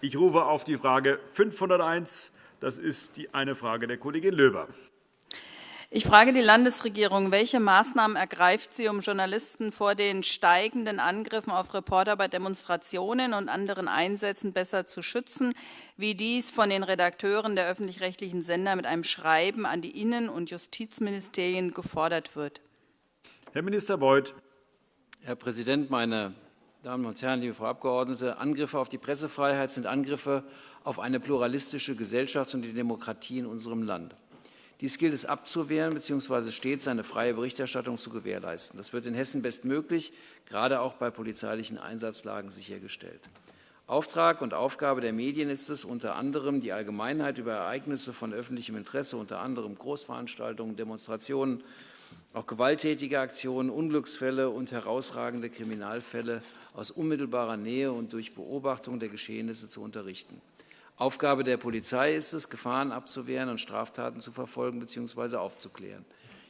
Ich rufe auf die Frage 501. Das ist die eine Frage der Kollegin Löber. Ich frage die Landesregierung, welche Maßnahmen ergreift sie, um Journalisten vor den steigenden Angriffen auf Reporter bei Demonstrationen und anderen Einsätzen besser zu schützen, wie dies von den Redakteuren der öffentlich-rechtlichen Sender mit einem Schreiben an die Innen- und Justizministerien gefordert wird? Herr Minister Beuth. Herr Präsident, meine Damen und Herren, liebe Frau Abgeordnete! Angriffe auf die Pressefreiheit sind Angriffe auf eine pluralistische Gesellschaft und die Demokratie in unserem Land. Dies gilt es abzuwehren bzw. stets eine freie Berichterstattung zu gewährleisten. Das wird in Hessen bestmöglich, gerade auch bei polizeilichen Einsatzlagen, sichergestellt. Auftrag und Aufgabe der Medien ist es, unter anderem die Allgemeinheit über Ereignisse von öffentlichem Interesse, unter anderem Großveranstaltungen, Demonstrationen, auch gewalttätige Aktionen, Unglücksfälle und herausragende Kriminalfälle aus unmittelbarer Nähe und durch Beobachtung der Geschehnisse zu unterrichten. Aufgabe der Polizei ist es, Gefahren abzuwehren und Straftaten zu verfolgen bzw. aufzuklären.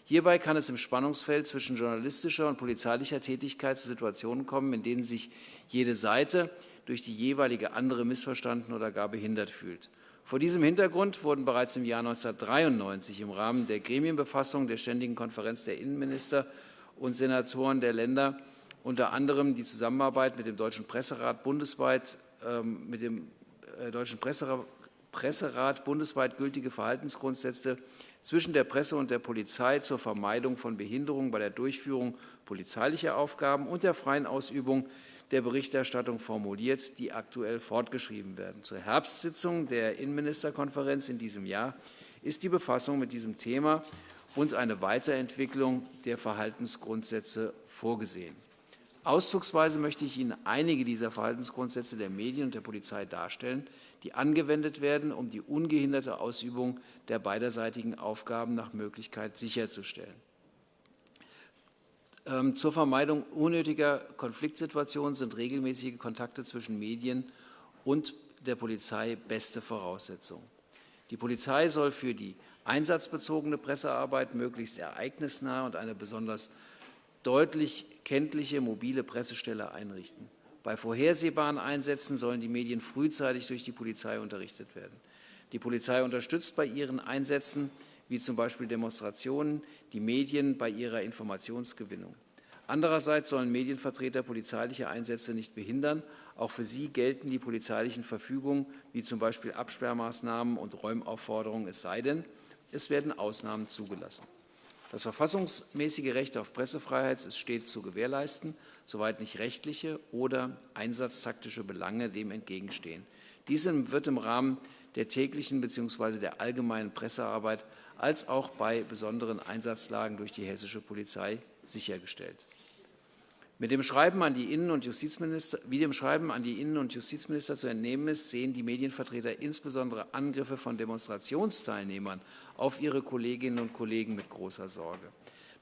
Hierbei kann es im Spannungsfeld zwischen journalistischer und polizeilicher Tätigkeit zu Situationen kommen, in denen sich jede Seite durch die jeweilige andere missverstanden oder gar behindert fühlt. Vor diesem Hintergrund wurden bereits im Jahr 1993 im Rahmen der Gremienbefassung der Ständigen Konferenz der Innenminister und Senatoren der Länder unter anderem die Zusammenarbeit mit dem Deutschen Presserat bundesweit ähm, mit dem äh, Deutschen Presserat bundesweit gültige Verhaltensgrundsätze zwischen der Presse und der Polizei zur Vermeidung von Behinderungen bei der Durchführung polizeilicher Aufgaben und der freien Ausübung der Berichterstattung formuliert, die aktuell fortgeschrieben werden. Zur Herbstsitzung der Innenministerkonferenz in diesem Jahr ist die Befassung mit diesem Thema und eine Weiterentwicklung der Verhaltensgrundsätze vorgesehen. Auszugsweise möchte ich Ihnen einige dieser Verhaltensgrundsätze der Medien und der Polizei darstellen, die angewendet werden, um die ungehinderte Ausübung der beiderseitigen Aufgaben nach Möglichkeit sicherzustellen. Ähm, zur Vermeidung unnötiger Konfliktsituationen sind regelmäßige Kontakte zwischen Medien und der Polizei beste Voraussetzung. Die Polizei soll für die einsatzbezogene Pressearbeit möglichst ereignisnah und eine besonders deutlich kenntliche mobile Pressestelle einrichten. Bei vorhersehbaren Einsätzen sollen die Medien frühzeitig durch die Polizei unterrichtet werden. Die Polizei unterstützt bei ihren Einsätzen, wie zum Beispiel Demonstrationen, die Medien bei ihrer Informationsgewinnung. Andererseits sollen Medienvertreter polizeiliche Einsätze nicht behindern. Auch für sie gelten die polizeilichen Verfügungen, wie zum Beispiel Absperrmaßnahmen und Räumaufforderungen, es sei denn, es werden Ausnahmen zugelassen. Das verfassungsmäßige Recht auf Pressefreiheit ist stets zu gewährleisten, soweit nicht rechtliche oder einsatztaktische Belange dem entgegenstehen. Dies wird im Rahmen der täglichen bzw. der allgemeinen Pressearbeit als auch bei besonderen Einsatzlagen durch die hessische Polizei sichergestellt. Mit dem Schreiben an die Innen- und Justizminister, wie dem Schreiben an die Innen- und Justizminister zu entnehmen ist, sehen die Medienvertreter insbesondere Angriffe von Demonstrationsteilnehmern auf ihre Kolleginnen und Kollegen mit großer Sorge.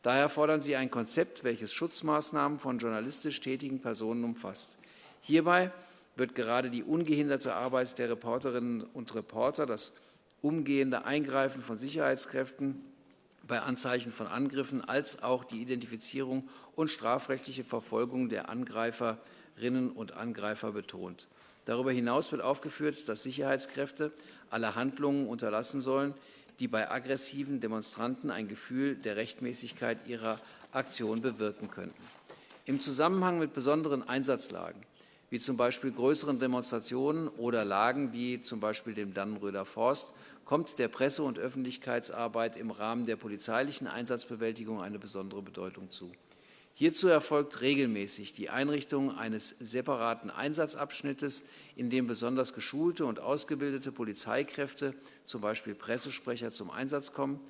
Daher fordern sie ein Konzept, welches Schutzmaßnahmen von journalistisch tätigen Personen umfasst. Hierbei wird gerade die ungehinderte Arbeit der Reporterinnen und Reporter, das umgehende Eingreifen von Sicherheitskräften bei Anzeichen von Angriffen als auch die Identifizierung und strafrechtliche Verfolgung der Angreiferinnen und Angreifer betont. Darüber hinaus wird aufgeführt, dass Sicherheitskräfte alle Handlungen unterlassen sollen, die bei aggressiven Demonstranten ein Gefühl der Rechtmäßigkeit ihrer Aktion bewirken könnten. Im Zusammenhang mit besonderen Einsatzlagen, wie zum Beispiel größeren Demonstrationen oder Lagen wie zum Beispiel dem Dannenröder Forst, kommt der Presse- und Öffentlichkeitsarbeit im Rahmen der polizeilichen Einsatzbewältigung eine besondere Bedeutung zu. Hierzu erfolgt regelmäßig die Einrichtung eines separaten Einsatzabschnittes, in dem besonders geschulte und ausgebildete Polizeikräfte, zum Beispiel Pressesprecher, zum Einsatz kommen.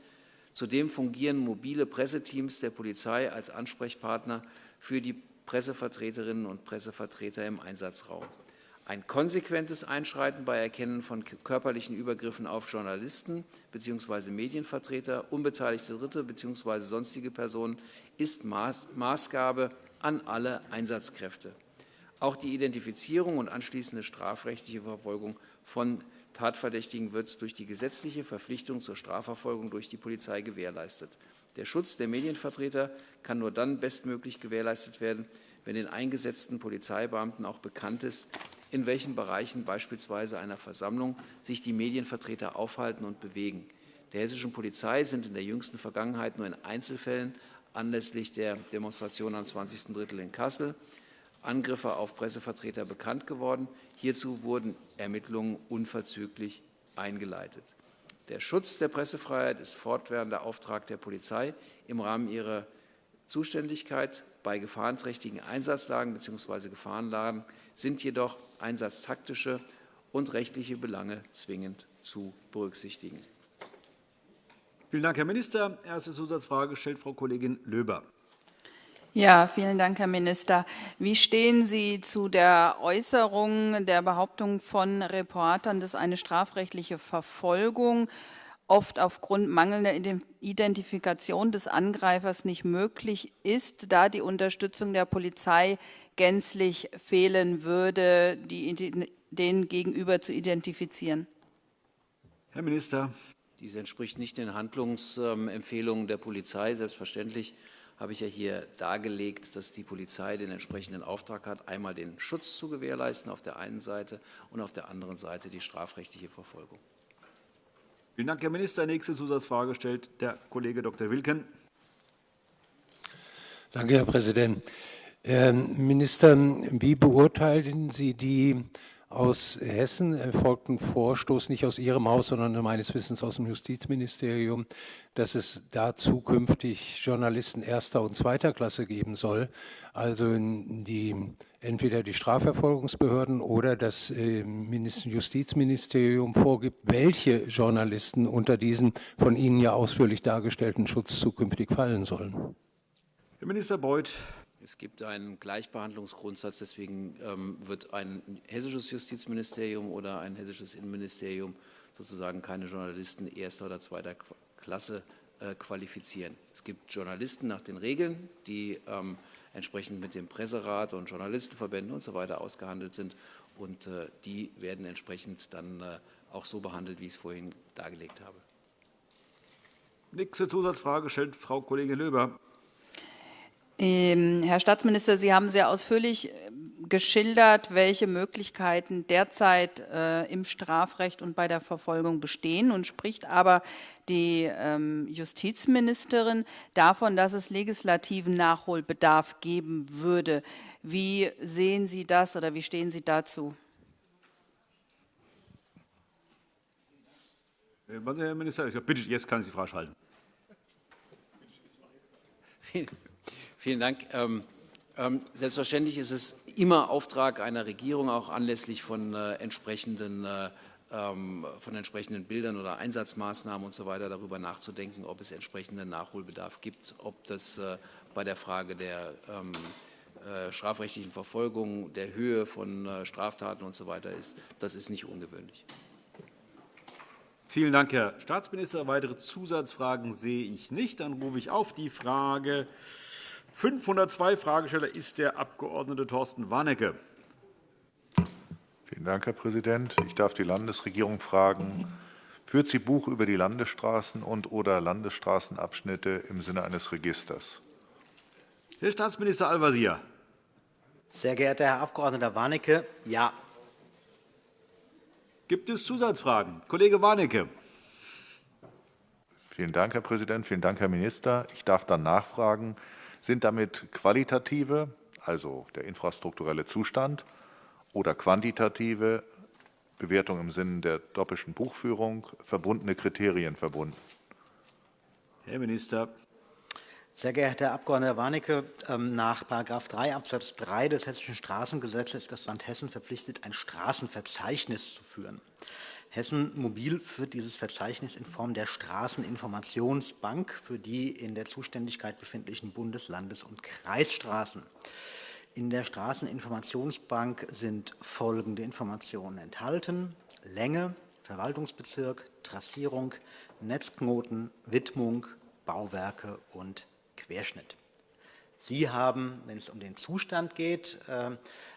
Zudem fungieren mobile Presseteams der Polizei als Ansprechpartner für die Pressevertreterinnen und Pressevertreter im Einsatzraum. Ein konsequentes Einschreiten bei Erkennen von körperlichen Übergriffen auf Journalisten bzw. Medienvertreter, unbeteiligte Dritte bzw. sonstige Personen ist Maßgabe an alle Einsatzkräfte. Auch die Identifizierung und anschließende strafrechtliche Verfolgung von Tatverdächtigen wird durch die gesetzliche Verpflichtung zur Strafverfolgung durch die Polizei gewährleistet. Der Schutz der Medienvertreter kann nur dann bestmöglich gewährleistet werden, wenn den eingesetzten Polizeibeamten auch bekannt ist, in welchen Bereichen beispielsweise einer Versammlung sich die Medienvertreter aufhalten und bewegen. Der hessischen Polizei sind in der jüngsten Vergangenheit nur in Einzelfällen anlässlich der Demonstration am 20. Drittel in Kassel Angriffe auf Pressevertreter bekannt geworden. Hierzu wurden Ermittlungen unverzüglich eingeleitet. Der Schutz der Pressefreiheit ist fortwährender Auftrag der Polizei im Rahmen ihrer Zuständigkeit. Bei gefahrenträchtigen Einsatzlagen bzw. Gefahrenlagen sind jedoch einsatztaktische und rechtliche Belange zwingend zu berücksichtigen. Vielen Dank, Herr Minister. Erste Zusatzfrage stellt Frau Kollegin Löber. Ja, vielen Dank, Herr Minister. Wie stehen Sie zu der Äußerung der Behauptung von Reportern, dass eine strafrechtliche Verfolgung oft aufgrund mangelnder Identifikation des Angreifers nicht möglich ist, da die Unterstützung der Polizei gänzlich fehlen würde, die, den gegenüber zu identifizieren? Herr Minister. Dies entspricht nicht den Handlungsempfehlungen der Polizei. Selbstverständlich habe ich ja hier dargelegt, dass die Polizei den entsprechenden Auftrag hat, einmal den Schutz zu gewährleisten auf der einen Seite und auf der anderen Seite die strafrechtliche Verfolgung. Vielen Dank, Herr Minister. Nächste Zusatzfrage stellt der Kollege Dr. Wilken. Danke, Herr Präsident. Herr Minister, wie beurteilen Sie die aus Hessen erfolgten Vorstoß, nicht aus Ihrem Haus, sondern meines Wissens aus dem Justizministerium, dass es da zukünftig Journalisten erster und zweiter Klasse geben soll, also die, entweder die Strafverfolgungsbehörden oder das äh, Justizministerium vorgibt, welche Journalisten unter diesen von Ihnen ja ausführlich dargestellten Schutz zukünftig fallen sollen. Herr Minister Beuth. Es gibt einen Gleichbehandlungsgrundsatz, deswegen ähm, wird ein hessisches Justizministerium oder ein hessisches Innenministerium sozusagen keine Journalisten erster oder zweiter Klasse äh, qualifizieren. Es gibt Journalisten nach den Regeln, die ähm, entsprechend mit dem Presserat und Journalistenverbänden und so weiter ausgehandelt sind und äh, die werden entsprechend dann äh, auch so behandelt, wie ich es vorhin dargelegt habe. Nächste Zusatzfrage stellt Frau Kollegin Löber. Ähm, Herr Staatsminister, Sie haben sehr ausführlich äh, geschildert, welche Möglichkeiten derzeit äh, im Strafrecht und bei der Verfolgung bestehen und spricht aber die ähm, Justizministerin davon, dass es legislativen Nachholbedarf geben würde. Wie sehen Sie das oder wie stehen Sie dazu? Äh, Herr Minister, bitte, jetzt kann ich Sie freischalten. Vielen Dank. Ähm, ähm, selbstverständlich ist es immer Auftrag einer Regierung, auch anlässlich von äh, entsprechenden äh, ähm, von entsprechenden Bildern oder Einsatzmaßnahmen und so weiter darüber nachzudenken, ob es entsprechenden Nachholbedarf gibt, ob das äh, bei der Frage der ähm, äh, strafrechtlichen Verfolgung, der Höhe von äh, Straftaten und so weiter ist. Das ist nicht ungewöhnlich. Vielen Dank, Herr Staatsminister. Weitere Zusatzfragen sehe ich nicht. Dann rufe ich auf die Frage 502 Fragesteller ist der Abg. Thorsten Warnecke. Vielen Dank, Herr Präsident. Ich darf die Landesregierung fragen, führt sie Buch über die Landesstraßen und oder Landesstraßenabschnitte im Sinne eines Registers? Herr Staatsminister Al-Wazir. Sehr geehrter Herr Abg. Warnecke, ja. Gibt es Zusatzfragen? Kollege Warnecke. Vielen Dank, Herr Präsident. Vielen Dank, Herr Minister. Ich darf dann nachfragen, sind damit qualitative, also der infrastrukturelle Zustand, oder quantitative Bewertung im Sinne der doppelten Buchführung verbundene Kriterien verbunden? Herr Minister. Sehr geehrter Herr Abg. Warnecke, ähm, nach § 3 Abs. 3 des Hessischen Straßengesetzes ist das Land Hessen verpflichtet, ein Straßenverzeichnis zu führen. Hessen Mobil führt dieses Verzeichnis in Form der Straßeninformationsbank für die in der Zuständigkeit befindlichen Bundes-, Landes- und Kreisstraßen. In der Straßeninformationsbank sind folgende Informationen enthalten. Länge, Verwaltungsbezirk, Trassierung, Netzknoten, Widmung, Bauwerke und Querschnitt. Sie haben, wenn es um den Zustand geht, äh,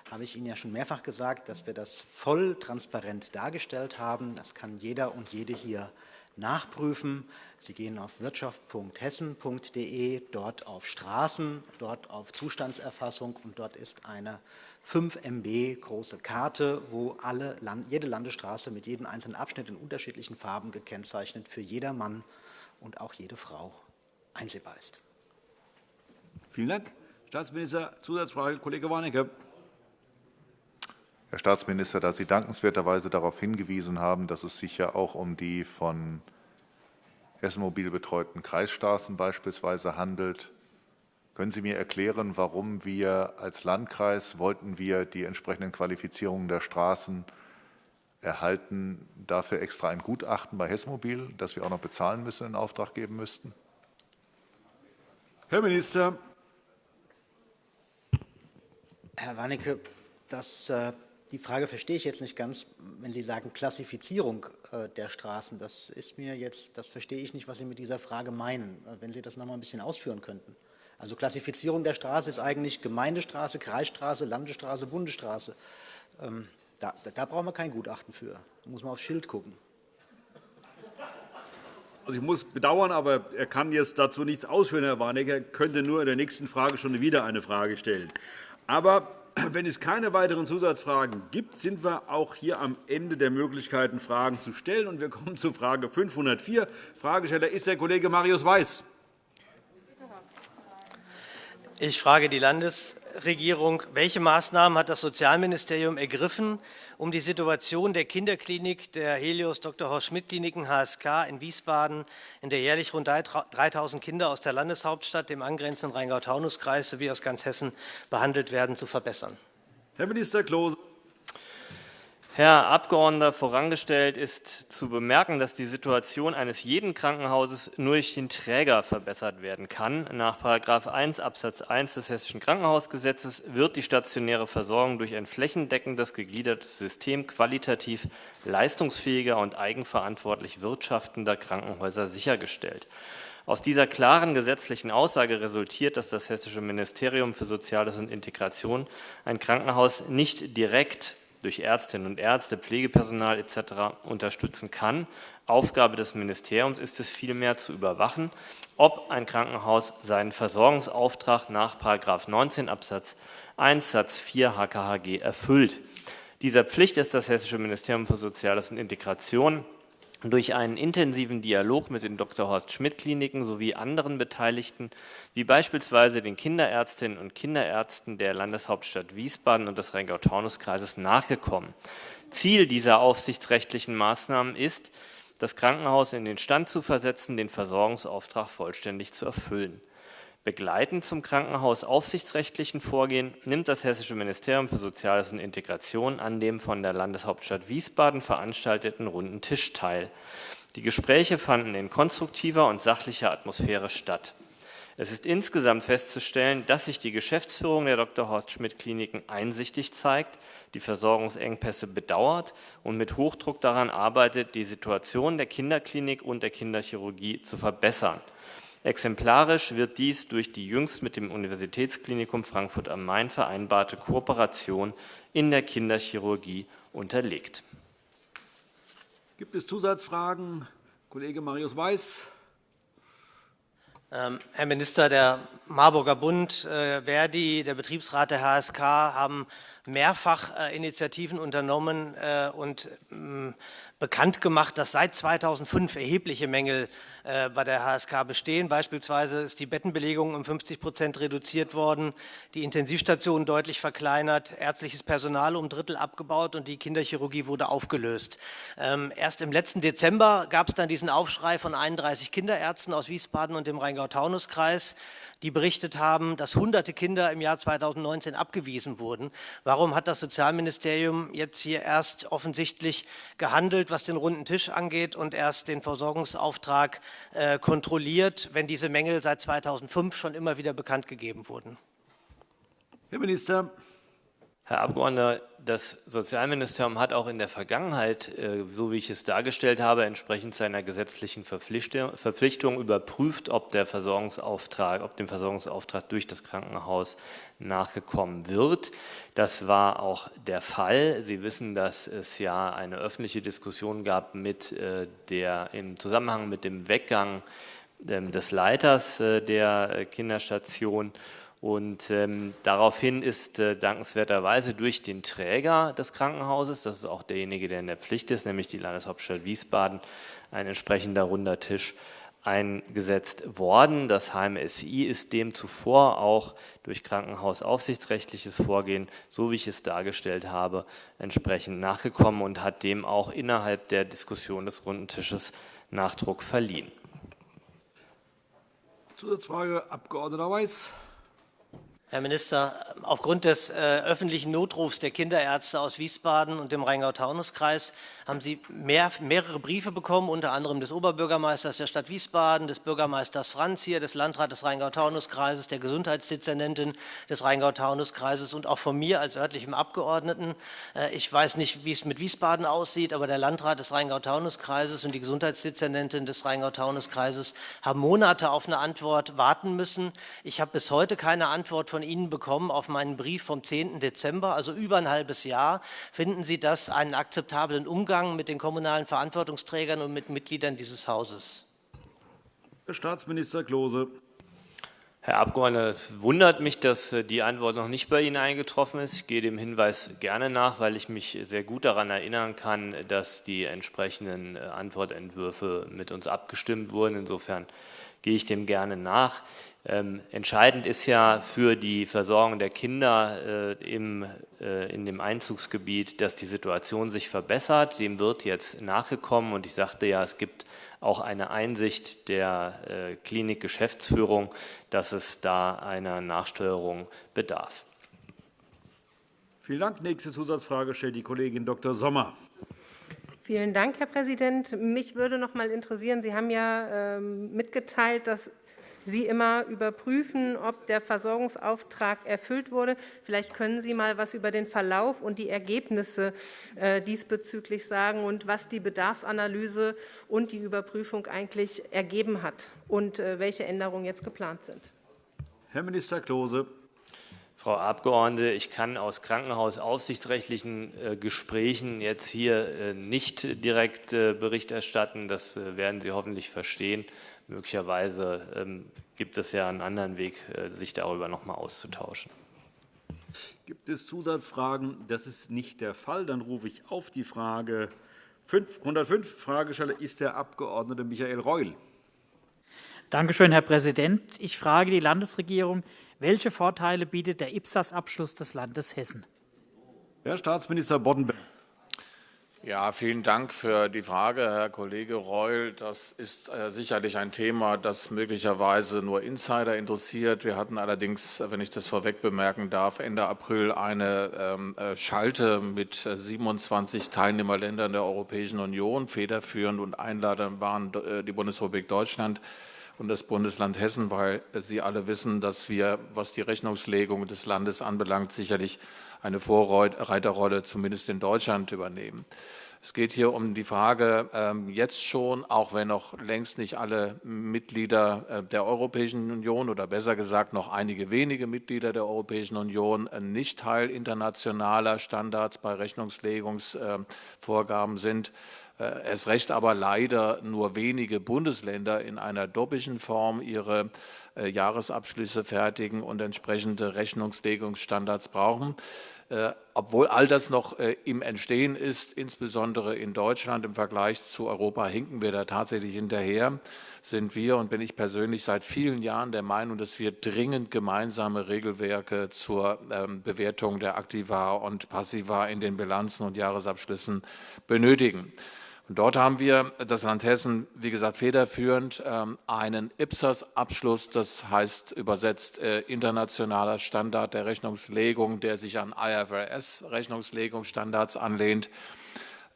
habe ich Ihnen ja schon mehrfach gesagt, dass wir das voll transparent dargestellt haben. Das kann jeder und jede hier nachprüfen. Sie gehen auf wirtschaft.hessen.de, dort auf Straßen, dort auf Zustandserfassung und dort ist eine 5 MB große Karte, wo alle, jede Landesstraße mit jedem einzelnen Abschnitt in unterschiedlichen Farben gekennzeichnet für jedermann und auch jede Frau einsehbar ist. Vielen Dank. Staatsminister, Zusatzfrage, Kollege Warnecke. Herr Staatsminister, da Sie dankenswerterweise darauf hingewiesen haben, dass es sich ja auch um die von Hessen Mobil betreuten Kreisstraßen beispielsweise handelt, können Sie mir erklären, warum wir als Landkreis wollten wir die entsprechenden Qualifizierungen der Straßen erhalten, dafür extra ein Gutachten bei Hessmobil, das wir auch noch bezahlen müssen, in Auftrag geben müssten? Herr Minister. Herr Warnecke, das, äh, die Frage verstehe ich jetzt nicht ganz, wenn Sie sagen Klassifizierung äh, der Straßen. Das ist mir jetzt, das verstehe ich nicht, was Sie mit dieser Frage meinen. Äh, wenn Sie das noch mal ein bisschen ausführen könnten. Also Klassifizierung der Straße ist eigentlich Gemeindestraße, Kreisstraße, Landesstraße, Bundesstraße. Ähm, da, da brauchen wir kein Gutachten für. Da muss man aufs Schild gucken. Also ich muss bedauern, aber er kann jetzt dazu nichts ausführen, Herr Warnecke. Er könnte nur in der nächsten Frage schon wieder eine Frage stellen. Aber wenn es keine weiteren Zusatzfragen gibt, sind wir auch hier am Ende der Möglichkeiten, Fragen zu stellen. Wir kommen zu Frage 504. Fragesteller ist der Kollege Marius Weiß. Ich frage die Landesregierung, welche Maßnahmen hat das Sozialministerium ergriffen, um die Situation der Kinderklinik der Helios Dr. Horst Schmidt Kliniken HSK in Wiesbaden, in der jährlich rund 3.000 Kinder aus der Landeshauptstadt, dem angrenzenden Rheingau-Taunus-Kreis sowie aus ganz Hessen behandelt werden, zu verbessern. Herr Minister Klose. Herr Abgeordneter, vorangestellt ist zu bemerken, dass die Situation eines jeden Krankenhauses nur durch den Träger verbessert werden kann. Nach § 1 Abs. 1 des Hessischen Krankenhausgesetzes wird die stationäre Versorgung durch ein flächendeckendes gegliedertes System qualitativ leistungsfähiger und eigenverantwortlich wirtschaftender Krankenhäuser sichergestellt. Aus dieser klaren gesetzlichen Aussage resultiert, dass das Hessische Ministerium für Soziales und Integration ein Krankenhaus nicht direkt durch Ärztinnen und Ärzte, Pflegepersonal etc. unterstützen kann. Aufgabe des Ministeriums ist es vielmehr zu überwachen, ob ein Krankenhaus seinen Versorgungsauftrag nach 19 Absatz 1 Satz 4 HKHG erfüllt. Dieser Pflicht ist das Hessische Ministerium für Soziales und Integration durch einen intensiven Dialog mit den Dr. Horst Schmidt Kliniken sowie anderen Beteiligten, wie beispielsweise den Kinderärztinnen und Kinderärzten der Landeshauptstadt Wiesbaden und des Rheingau-Taunus-Kreises nachgekommen. Ziel dieser aufsichtsrechtlichen Maßnahmen ist, das Krankenhaus in den Stand zu versetzen, den Versorgungsauftrag vollständig zu erfüllen. Begleitend zum krankenhausaufsichtsrechtlichen Vorgehen nimmt das Hessische Ministerium für Soziales und Integration an dem von der Landeshauptstadt Wiesbaden veranstalteten Runden Tisch teil. Die Gespräche fanden in konstruktiver und sachlicher Atmosphäre statt. Es ist insgesamt festzustellen, dass sich die Geschäftsführung der Dr. Horst Schmidt Kliniken einsichtig zeigt, die Versorgungsengpässe bedauert und mit Hochdruck daran arbeitet, die Situation der Kinderklinik und der Kinderchirurgie zu verbessern. Exemplarisch wird dies durch die jüngst mit dem Universitätsklinikum Frankfurt am Main vereinbarte Kooperation in der Kinderchirurgie unterlegt. Gibt es Zusatzfragen? Kollege Marius Weiß. Ähm, Herr Minister, der Marburger Bund, äh, Verdi, der Betriebsrat der HSK haben mehrfach äh, Initiativen unternommen äh, und ähm, bekannt gemacht, dass seit 2005 erhebliche Mängel äh, bei der HSK bestehen. Beispielsweise ist die Bettenbelegung um 50 Prozent reduziert worden, die Intensivstationen deutlich verkleinert, ärztliches Personal um Drittel abgebaut und die Kinderchirurgie wurde aufgelöst. Ähm, erst im letzten Dezember gab es dann diesen Aufschrei von 31 Kinderärzten aus Wiesbaden und dem Rheingau-Taunus-Kreis, die berichtet haben, dass hunderte Kinder im Jahr 2019 abgewiesen wurden. Warum hat das Sozialministerium jetzt hier erst offensichtlich gehandelt, was den runden Tisch angeht und erst den Versorgungsauftrag äh, kontrolliert, wenn diese Mängel seit 2005 schon immer wieder bekannt gegeben wurden? Herr Minister. Herr Abgeordneter, das Sozialministerium hat auch in der Vergangenheit, äh, so wie ich es dargestellt habe, entsprechend seiner gesetzlichen Verpflichtung überprüft, ob der Versorgungsauftrag, ob dem Versorgungsauftrag durch das Krankenhaus nachgekommen wird. Das war auch der Fall. Sie wissen, dass es ja eine öffentliche Diskussion gab mit äh, der im Zusammenhang mit dem Weggang ähm, des Leiters äh, der Kinderstation und ähm, daraufhin ist äh, dankenswerterweise durch den Träger des Krankenhauses, das ist auch derjenige, der in der Pflicht ist, nämlich die Landeshauptstadt Wiesbaden, ein entsprechender runder Tisch eingesetzt worden. Das HMSI ist dem zuvor auch durch krankenhausaufsichtsrechtliches Vorgehen, so wie ich es dargestellt habe, entsprechend nachgekommen und hat dem auch innerhalb der Diskussion des runden Tisches Nachdruck verliehen. Zusatzfrage, Abg. Weiß. Herr Minister, aufgrund des äh, öffentlichen Notrufs der Kinderärzte aus Wiesbaden und dem Rheingau-Taunus-Kreis haben Sie mehr, mehrere Briefe bekommen, unter anderem des Oberbürgermeisters der Stadt Wiesbaden, des Bürgermeisters Franz hier, des Landrats des Rheingau-Taunus-Kreises, der Gesundheitsdezernentin des Rheingau-Taunus-Kreises und auch von mir als örtlichem Abgeordneten. Äh, ich weiß nicht, wie es mit Wiesbaden aussieht, aber der Landrat des Rheingau-Taunus-Kreises und die Gesundheitsdezernentin des Rheingau-Taunus-Kreises haben Monate auf eine Antwort warten müssen. Ich habe bis heute keine Antwort von von Ihnen bekommen auf meinen Brief vom 10. Dezember, also über ein halbes Jahr. Finden Sie das einen akzeptablen Umgang mit den kommunalen Verantwortungsträgern und mit Mitgliedern dieses Hauses? Herr Staatsminister Klose. Herr Abgeordneter, es wundert mich, dass äh, die Antwort noch nicht bei Ihnen eingetroffen ist. Ich gehe dem Hinweis gerne nach, weil ich mich sehr gut daran erinnern kann, dass die entsprechenden äh, Antwortentwürfe mit uns abgestimmt wurden. Insofern gehe ich dem gerne nach. Ähm, entscheidend ist ja für die Versorgung der Kinder äh, im, äh, in dem Einzugsgebiet, dass die Situation sich verbessert. Dem wird jetzt nachgekommen und ich sagte ja, es gibt auch eine Einsicht der äh, Klinikgeschäftsführung, dass es da einer Nachsteuerung bedarf. Vielen Dank. Nächste Zusatzfrage stellt die Kollegin Dr. Sommer. Vielen Dank, Herr Präsident. Mich würde noch mal interessieren, Sie haben ja ähm, mitgeteilt, dass Sie immer überprüfen, ob der Versorgungsauftrag erfüllt wurde. Vielleicht können Sie mal etwas über den Verlauf und die Ergebnisse äh, diesbezüglich sagen und was die Bedarfsanalyse und die Überprüfung eigentlich ergeben hat und äh, welche Änderungen jetzt geplant sind. Herr Minister Klose. Frau Abgeordnete, ich kann aus krankenhausaufsichtsrechtlichen äh, Gesprächen jetzt hier nicht direkt Bericht erstatten. Das werden Sie hoffentlich verstehen. Möglicherweise ähm, gibt es ja einen anderen Weg, äh, sich darüber noch einmal auszutauschen. Gibt es Zusatzfragen? Das ist nicht der Fall. Dann rufe ich auf die Frage 105. Fragesteller ist der Abg. Michael Reul. Danke schön, Herr Präsident. Ich frage die Landesregierung, welche Vorteile bietet der IPSAS-Abschluss des Landes Hessen? Herr Staatsminister Boddenberg. Ja, vielen Dank für die Frage, Herr Kollege Reul. Das ist äh, sicherlich ein Thema, das möglicherweise nur Insider interessiert. Wir hatten allerdings, wenn ich das vorweg bemerken darf, Ende April eine ähm, äh, Schalte mit 27 Teilnehmerländern der Europäischen Union. Federführend und Einlader waren äh, die Bundesrepublik Deutschland und das Bundesland Hessen, weil Sie alle wissen, dass wir, was die Rechnungslegung des Landes anbelangt, sicherlich eine Vorreiterrolle zumindest in Deutschland übernehmen. Es geht hier um die Frage, ähm, jetzt schon, auch wenn noch längst nicht alle Mitglieder äh, der Europäischen Union oder besser gesagt noch einige wenige Mitglieder der Europäischen Union äh, nicht Teil internationaler Standards bei Rechnungslegungsvorgaben sind, äh, es recht aber leider nur wenige Bundesländer in einer doppelten Form ihre Jahresabschlüsse fertigen und entsprechende Rechnungslegungsstandards brauchen. Äh, obwohl all das noch äh, im Entstehen ist, insbesondere in Deutschland im Vergleich zu Europa, hinken wir da tatsächlich hinterher, sind wir und bin ich persönlich seit vielen Jahren der Meinung, dass wir dringend gemeinsame Regelwerke zur ähm, Bewertung der Aktiva und Passiva in den Bilanzen und Jahresabschlüssen benötigen. Dort haben wir das Land Hessen, wie gesagt, federführend ähm, einen IPSAS-Abschluss, das heißt übersetzt äh, internationaler Standard der Rechnungslegung, der sich an IFRS-Rechnungslegungsstandards anlehnt.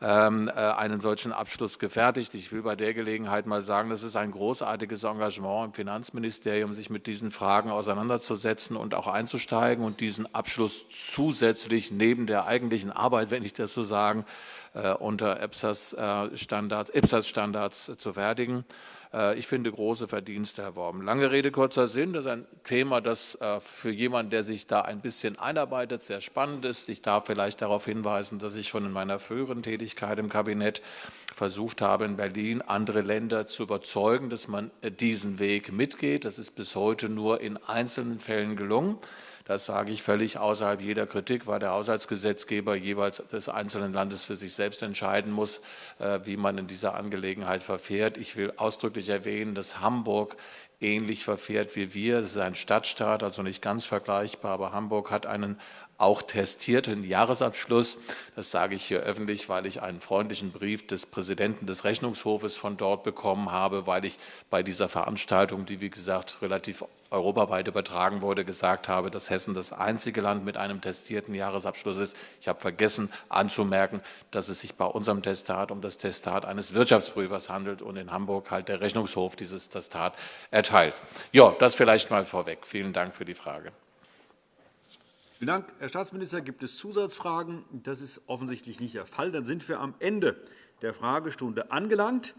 Ähm, äh, einen solchen Abschluss gefertigt. Ich will bei der Gelegenheit mal sagen, das ist ein großartiges Engagement im Finanzministerium, sich mit diesen Fragen auseinanderzusetzen und auch einzusteigen und diesen Abschluss zusätzlich neben der eigentlichen Arbeit, wenn ich das so sagen, äh, unter EPSAS-Standards IPSAS zu fertigen. Äh, ich finde große Verdienste erworben. Lange Rede, kurzer Sinn. Das ist ein Thema, das äh, für jemanden, der sich da ein bisschen einarbeitet, sehr spannend ist. Ich darf vielleicht darauf hinweisen, dass ich schon in meiner früheren Tätigkeit im Kabinett versucht habe, in Berlin andere Länder zu überzeugen, dass man äh, diesen Weg mitgeht. Das ist bis heute nur in einzelnen Fällen gelungen. Das sage ich völlig außerhalb jeder Kritik, weil der Haushaltsgesetzgeber jeweils des einzelnen Landes für sich selbst entscheiden muss, äh, wie man in dieser Angelegenheit verfährt. Ich will ausdrücklich erwähnen, dass Hamburg ähnlich verfährt wie wir. Es ist ein Stadtstaat, also nicht ganz vergleichbar, aber Hamburg hat einen auch testierten Jahresabschluss. Das sage ich hier öffentlich, weil ich einen freundlichen Brief des Präsidenten des Rechnungshofes von dort bekommen habe, weil ich bei dieser Veranstaltung, die wie gesagt relativ europaweit übertragen wurde, gesagt habe, dass Hessen das einzige Land mit einem testierten Jahresabschluss ist. Ich habe vergessen anzumerken, dass es sich bei unserem Testat um das Testat eines Wirtschaftsprüfers handelt und in Hamburg halt der Rechnungshof dieses Testat erteilt. Ja, das vielleicht mal vorweg. Vielen Dank für die Frage. Vielen Dank, Herr Staatsminister. Gibt es Zusatzfragen? Das ist offensichtlich nicht der Fall. Dann sind wir am Ende der Fragestunde angelangt.